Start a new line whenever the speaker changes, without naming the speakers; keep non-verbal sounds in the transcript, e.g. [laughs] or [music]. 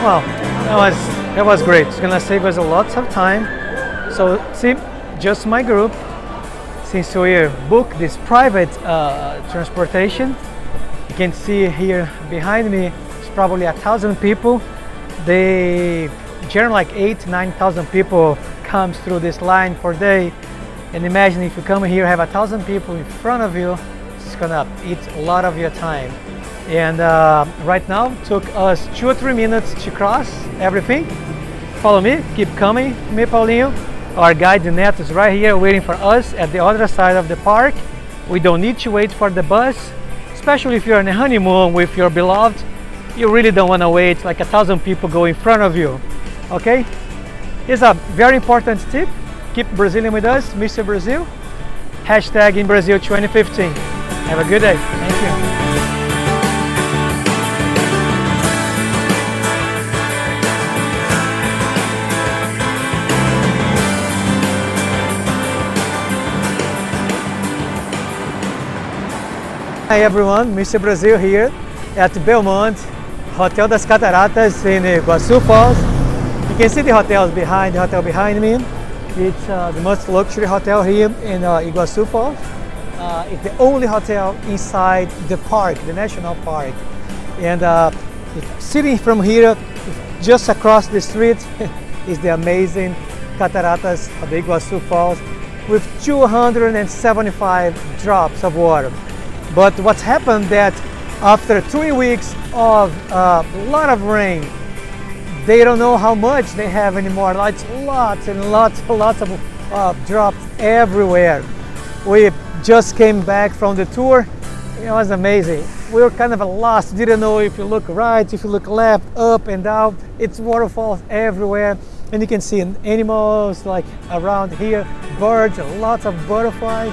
Well, that was that was great. It's gonna save us a lot of time. So see, just my group. Since we booked this private uh, transportation, you can see here behind me, it's probably a thousand people. They generally like eight, nine thousand people comes through this line per day. And imagine if you come here, have a thousand people in front of you, it's gonna eat a lot of your time. And uh, right now, took us two or three minutes to cross everything. Follow me, keep coming, me Paulinho. Our guide Neto is right here waiting for us at the other side of the park. We don't need to wait for the bus, especially if you're on a honeymoon with your beloved. You really don't want to wait like a thousand people go in front of you, okay? Here's a very important tip. Keep Brazilian with us, Mr. Brazil. Hashtag in Brazil 2015. Have a good day. Thank you. Hi everyone, Mr. Brazil here at Belmond, Hotel das Cataratas in Iguaçu Falls. You can see the hotels behind, the hotel behind me. It's uh, the most luxury hotel here in uh, Falls. Uh, it's the only hotel inside the park, the national park. And uh, sitting from here, just across the street, [laughs] is the amazing Cataratas of Iguaçu Falls with 275 drops of water. But what's happened that after three weeks of uh, a lot of rain, they don't know how much they have anymore. It's lots and lots and [laughs] lots of uh, drops everywhere. We just came back from the tour. It was amazing. We were kind of lost, didn't know if you look right, if you look left, up and down. It's waterfalls everywhere. And you can see animals like around here, birds, lots of butterflies